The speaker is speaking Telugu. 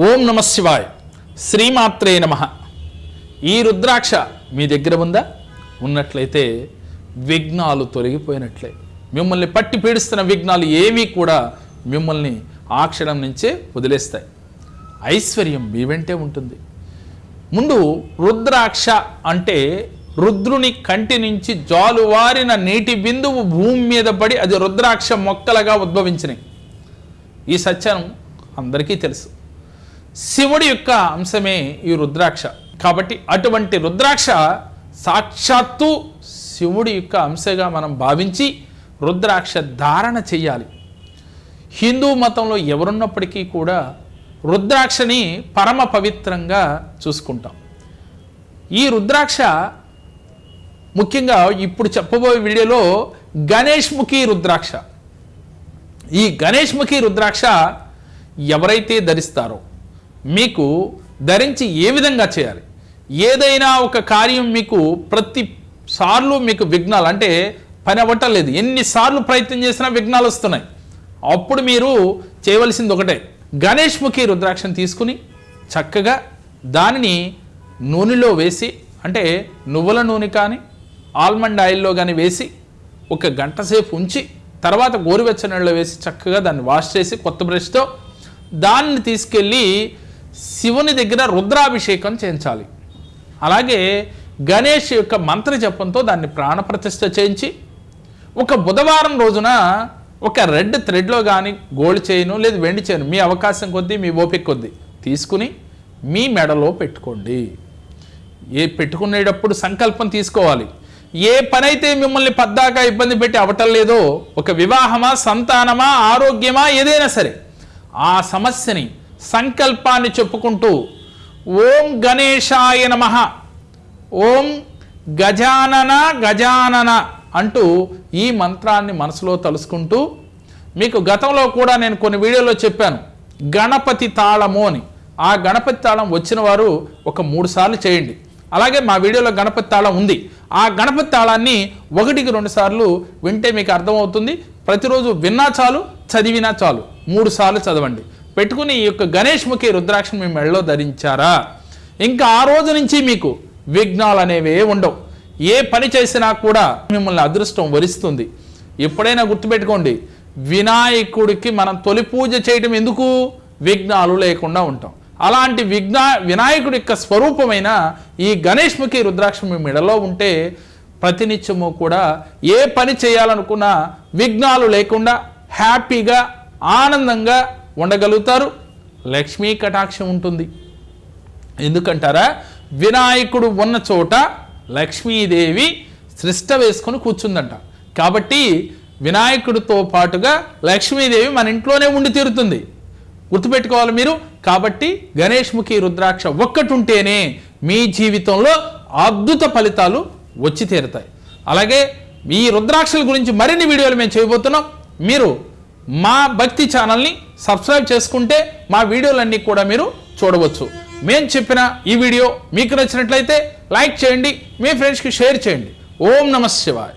ఓం నమ శివాయ్. శ్రీమాత్రే నమ. ఈ రుద్రాక్ష మీ దగ్గర ఉందా? ఉన్నట్లయితే విఘ్నాలు తొలగిపోయినట్లే. మిమ్మల్ని పట్టి పీడిస్తున్న విఘ్నాలు ఏమీ కూడా మిమ్మల్ని ఆ క్షణం నుంచే వదిలేస్తాయి. ఐశ్వర్యం మీ వెంటే ఉంటుంది. ముందు రుద్రాక్ష అంటే రుద్రుని కంటి నుంచి జాలువారిన నీటి బిందువు భూమి మీద పడి అది రుద్రాక్ష మొక్కలుగా ఉద్భవించినాయి. ఈ సత్యం అందరికీ తెలుసు. శివుడి యొక్క అంశమే ఈ రుద్రాక్ష. కాబట్టి అటువంటి రుద్రాక్ష సాక్షాత్తు శివుడి యొక్క అంశగా మనం భావించి రుద్రాక్ష ధారణ చేయాలి హిందూ మతంలో ఎవరున్నప్పటికీ కూడా రుద్రాక్షని పరమ పవిత్రంగా చూసుకుంటాం. ఈ రుద్రాక్ష ముఖ్యంగా ఇప్పుడు చెప్పబోయే వీడియోలో గణేష్ముఖి రుద్రాక్ష. ఈ గణేష్ముఖి రుద్రాక్ష ఎవరైతే ధరిస్తారో మీకు ధరించి ఏ విధంగా చేయాలి? ఏదైనా ఒక కార్యం మీకు ప్రతి సార్లు మీకు విఘ్నాలు అంటే పని అవ్వటం ఎన్నిసార్లు ప్రయత్నం చేసినా విఘ్నాలు వస్తున్నాయి. అప్పుడు మీరు చేయవలసింది ఒకటే. గణేష్ ముఖి రుద్రాక్షను తీసుకుని చక్కగా దానిని నూనెలో వేసి అంటే నువ్వుల నూనె కానీ ఆల్మండ్ ఆయిల్లో కానీ వేసి ఒక గంట సేపు ఉంచి తర్వాత గోరువెచ్చ నీళ్ళలో వేసి చక్కగా దాన్ని వాష్ చేసి కొత్త బ్రష్తో దాన్ని తీసుకెళ్ళి శివుని దగ్గర రుద్రాభిషేకం చేయించాలి. అలాగే గణేష్ యొక్క మంత్ర జపంతో దాన్ని ప్రాణప్రతిష్ఠ చేయించి ఒక బుధవారం రోజున ఒక రెడ్ థ్రెడ్లో కానీ గోల్డ్ చేయను లేదు వెండి చేయను మీ అవకాశం కొద్దీ మీ ఓపిక కొద్దీ తీసుకుని మీ మెడలో పెట్టుకోండి. ఏ పెట్టుకునేటప్పుడు సంకల్పం తీసుకోవాలి. ఏ పనైతే మిమ్మల్ని పద్దాకా ఇబ్బంది పెట్టి అవటం లేదో ఒక వివాహమా సంతానమా ఆరోగ్యమా ఏదైనా సరే ఆ సమస్యని సంకల్పాన్ని చెప్పుకుంటూ ఓం గణేశాయ నమః. ఓం గజానన గజానన అంటూ ఈ మంత్రాన్ని మనసులో తలుసుకుంటూ మీకు గతంలో కూడా నేను కొన్ని వీడియోలో చెప్పాను. గణపతి తాళము అని. ఆ గణపతి తాళం వచ్చిన వారు ఒక మూడు సార్లు చేయండి. అలాగే మా వీడియోలో గణపతి తాళం ఉంది. ఆ గణపతి తాళాన్ని ఒకటికి రెండు సార్లు వింటే మీకు అర్థమవుతుంది. ప్రతిరోజు విన్నా చాలు చదివినా చాలు. మూడు సార్లు చదవండి. పెట్టుకుని ఈ యొక్క గణేష్ ముఖి రుద్రాక్షను మీ మెడలో ధరించారా? ఇంకా ఆ రోజు నుంచి మీకు విఘ్నాలు అనేవే ఉండవు. ఏ పని చేసినా కూడా మిమ్మల్ని అదృష్టం వరిస్తుంది. ఎప్పుడైనా గుర్తుపెట్టుకోండి వినాయకుడికి మనం తొలి పూజ చేయటం ఎందుకు? విఘ్నాలు లేకుండా ఉంటాం. అలాంటి విఘ్న వినాయకుడి యొక్క స్వరూపమైన ఈ గణేష్ ముఖి రుద్రాక్ష మీ మెడలో ఉంటే ప్రతినిత్యము కూడా ఏ పని చేయాలనుకున్నా విఘ్నాలు లేకుండా హ్యాపీగా ఆనందంగా ఉండగలుగుతారు. లక్ష్మీ కటాక్షం ఉంటుంది. ఎందుకంటారా? వినాయకుడు ఉన్న చోట లక్ష్మీదేవి సృష్ట వేసుకొని కూర్చుందంట. కాబట్టి వినాయకుడితో పాటుగా లక్ష్మీదేవి మన ఇంట్లోనే ఉండి తీరుతుంది. గుర్తుపెట్టుకోవాలి మీరు. కాబట్టి గణేష్ ముఖి రుద్రాక్ష ఒక్కటి ఉంటేనే మీ జీవితంలో అద్భుత ఫలితాలు వచ్చి తీరుతాయి. అలాగే ఈ రుద్రాక్షల గురించి మరిన్ని వీడియోలు మేము చేయబోతున్నాం. మీరు మా భక్తి ఛానల్ని సబ్స్క్రైబ్ చేసుకుంటే మా వీడియోలన్నీ కూడా మీరు చూడవచ్చు. మేము చెప్పిన ఈ వీడియో మీకు నచ్చినట్లయితే లైక్ చేయండి మీ ఫ్రెండ్స్కి షేర్ చేయండి. ఓం నమ శివాయ్.